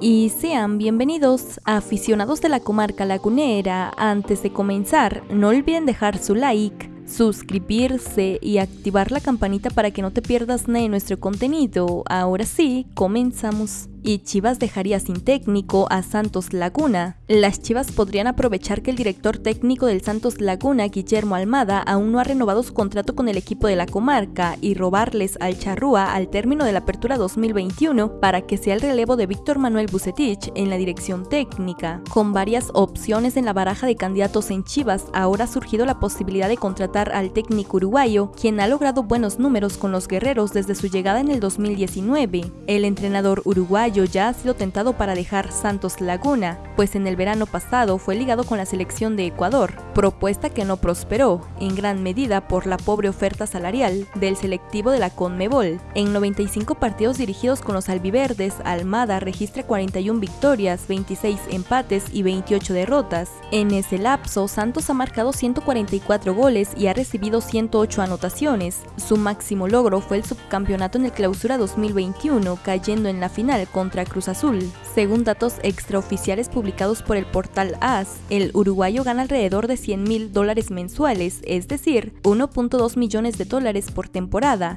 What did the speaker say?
y sean bienvenidos aficionados de la comarca lagunera. Antes de comenzar, no olviden dejar su like, suscribirse y activar la campanita para que no te pierdas nada de nuestro contenido. Ahora sí, comenzamos y Chivas dejaría sin técnico a Santos Laguna. Las Chivas podrían aprovechar que el director técnico del Santos Laguna, Guillermo Almada, aún no ha renovado su contrato con el equipo de la comarca y robarles al Charrúa al término de la apertura 2021 para que sea el relevo de Víctor Manuel Bucetich en la dirección técnica. Con varias opciones en la baraja de candidatos en Chivas, ahora ha surgido la posibilidad de contratar al técnico uruguayo, quien ha logrado buenos números con los guerreros desde su llegada en el 2019. El entrenador ya ha sido tentado para dejar Santos Laguna, pues en el verano pasado fue ligado con la selección de Ecuador, propuesta que no prosperó, en gran medida por la pobre oferta salarial del selectivo de la Conmebol. En 95 partidos dirigidos con los albiverdes, Almada registra 41 victorias, 26 empates y 28 derrotas. En ese lapso, Santos ha marcado 144 goles y ha recibido 108 anotaciones. Su máximo logro fue el subcampeonato en el Clausura 2021, cayendo en la final contra Cruz Azul. Según datos extraoficiales publicados por el portal AS, el uruguayo gana alrededor de 100 mil dólares mensuales, es decir, 1.2 millones de dólares por temporada,